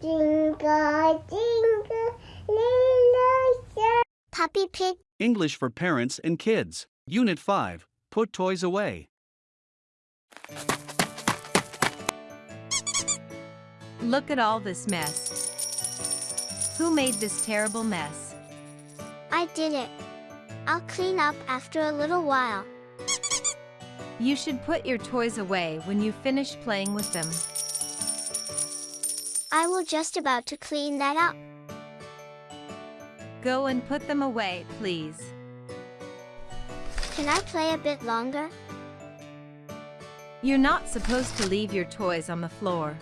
Jingle, jingle, little star. Peppa Pig. English for Parents and Kids. Unit 5. Put toys away. Look at all this mess. Who made this terrible mess? I did it. I'll clean up after a little while. You should put your toys away when you finish playing with them. I will just about to clean that up. Go and put them away, please. Can I play a bit longer? You're not supposed to leave your toys on the floor.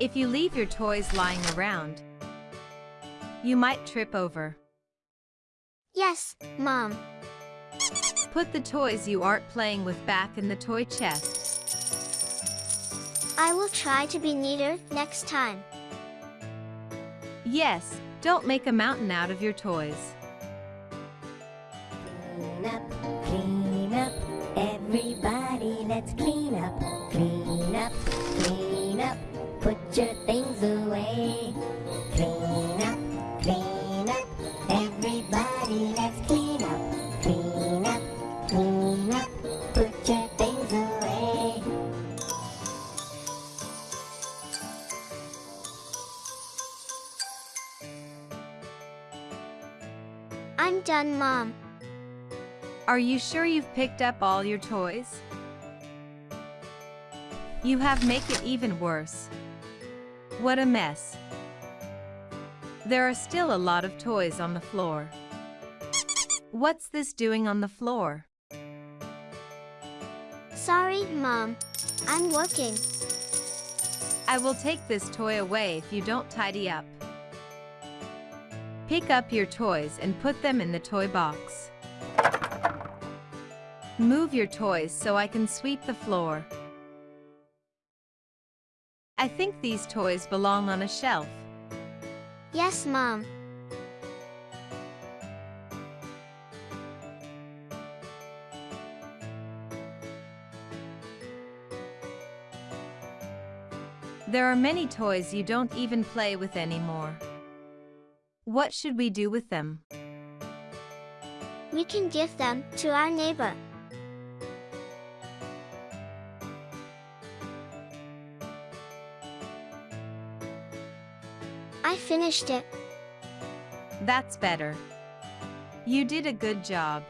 If you leave your toys lying around, you might trip over. Yes, Mom. Put the toys you aren't playing with back in the toy chest. I will try to be neater next time. Yes, don't make a mountain out of your toys. Clean up, clean up, everybody, let's clean up, clean up, clean up, put your things away. Clean up, clean up, I'm done, Mom. Are you sure you've picked up all your toys? You have make it even worse. What a mess. There are still a lot of toys on the floor. What's this doing on the floor? Sorry, Mom. I'm working. I will take this toy away if you don't tidy up. Pick up your toys and put them in the toy box. Move your toys so I can sweep the floor. I think these toys belong on a shelf. Yes, Mom. There are many toys you don't even play with anymore. What should we do with them? We can give them to our neighbor. I finished it. That's better. You did a good job.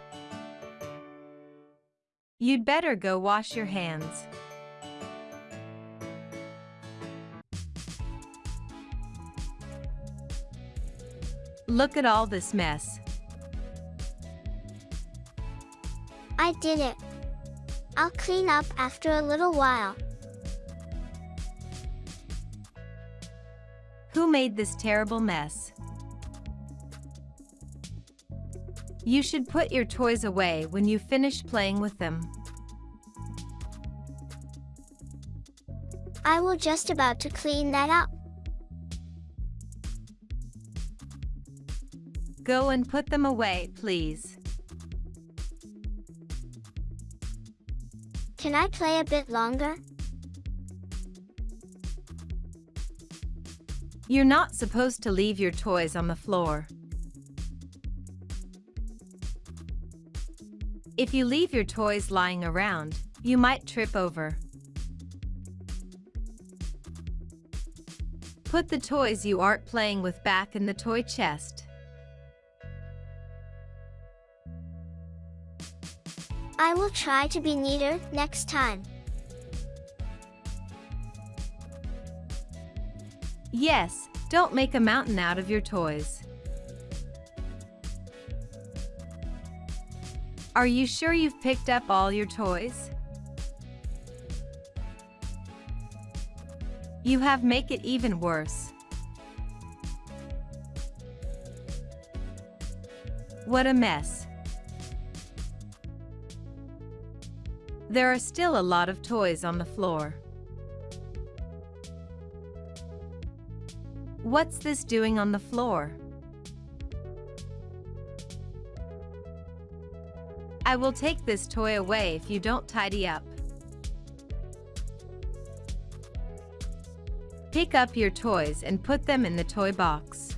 You'd better go wash your hands. Look at all this mess. I did it. I'll clean up after a little while. Who made this terrible mess? You should put your toys away when you finish playing with them. I will just about to clean that up. Go and put them away, please. Can I play a bit longer? You're not supposed to leave your toys on the floor. If you leave your toys lying around, you might trip over. Put the toys you aren't playing with back in the toy chest. I will try to be neater next time. Yes, don't make a mountain out of your toys. Are you sure you've picked up all your toys? You have make it even worse. What a mess. There are still a lot of toys on the floor. What's this doing on the floor? I will take this toy away if you don't tidy up. Pick up your toys and put them in the toy box.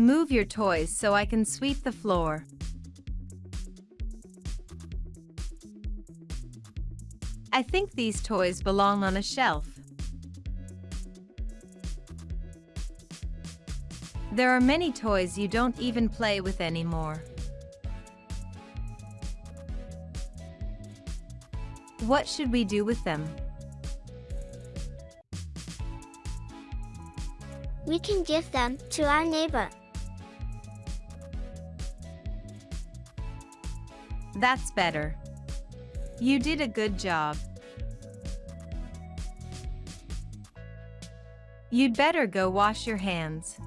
Move your toys so I can sweep the floor. I think these toys belong on a shelf. There are many toys you don't even play with anymore. What should we do with them? We can give them to our neighbor. That's better. You did a good job. You'd better go wash your hands.